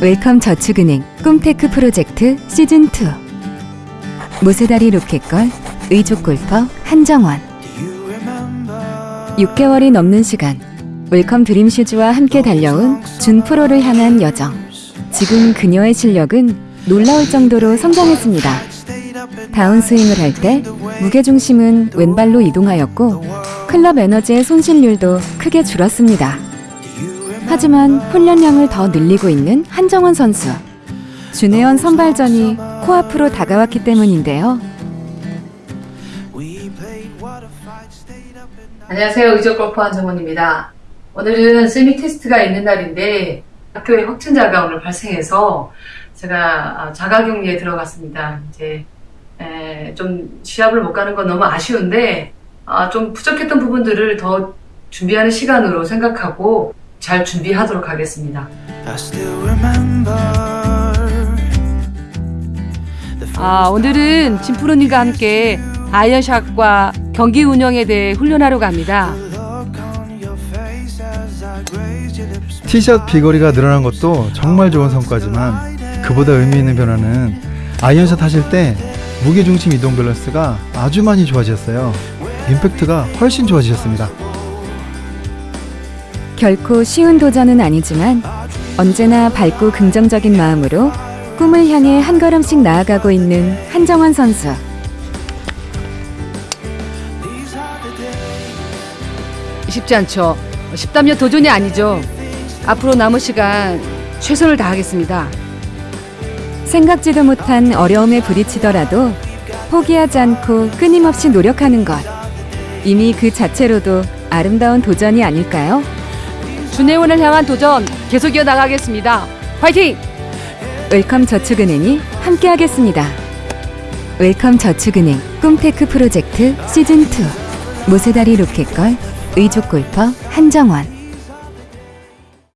웰컴 저축은행 꿈테크 프로젝트 시즌2 무쇠다리 로켓걸 의족 골퍼 한정원. 6개월이 넘는 시간. 웰컴 드림슈즈와 함께 달려온 준프로를 향한 여정. 지금 그녀의 실력은 놀라울 정도로 성장했습니다. 다운스윙을 할 때 무게중심은 왼발로 이동하였고 클럽 에너지의 손실률도 크게 줄었습니다 하지만 훈련량을 더 늘리고 있는 한정원 선수. 준혜원 선발전이 코앞으로 다가왔기 때문인데요. 안녕하세요. 의적 골프 한정원입니다. 오늘은 세미 테스트가 있는 날인데 학교에 확진자가 오늘 발생해서 제가 자가격리에 들어갔습니다. 이제 에, 좀 시합을 못 가는 건 너무 아쉬운데 아, 좀 부족했던 부분들을 더 준비하는 시간으로 생각하고 잘 준비하도록 하겠습니다. 아, 오늘은 진프로님과 함께 아이언샷과 경기 운영에 대해 훈련하러 갑니다. 티샷 비거리가 늘어난 것도 정말 좋은 성과지만 그보다 의미 있는 변화는 아이언샷 하실 때 무게중심 이동 밸런스가 아주 많이 좋아지셨어요. 임팩트가 훨씬 좋아지셨습니다. 결코 쉬운 도전은 아니지만 언제나 밝고 긍정적인 마음으로 꿈을 향해 한 걸음씩 나아가고 있는 한정원 선수. 쉽지 않죠. 10담요 도전이 아니죠. 앞으로 남은 시간 최선을 다하겠습니다. 생각지도 못한 어려움에 부딪히더라도 포기하지 않고 끊임없이 노력하는 것. 이미 그 자체로도 아름다운 도전이 아닐까요? 준회원을 향한 도전 계속 이어나가겠습니다. 화이팅! 웰컴 저축은행이 함께하겠습니다. 웰컴 저축은행 꿈테크 프로젝트 시즌2 무쇠다리 로켓걸 의족 골퍼 한정원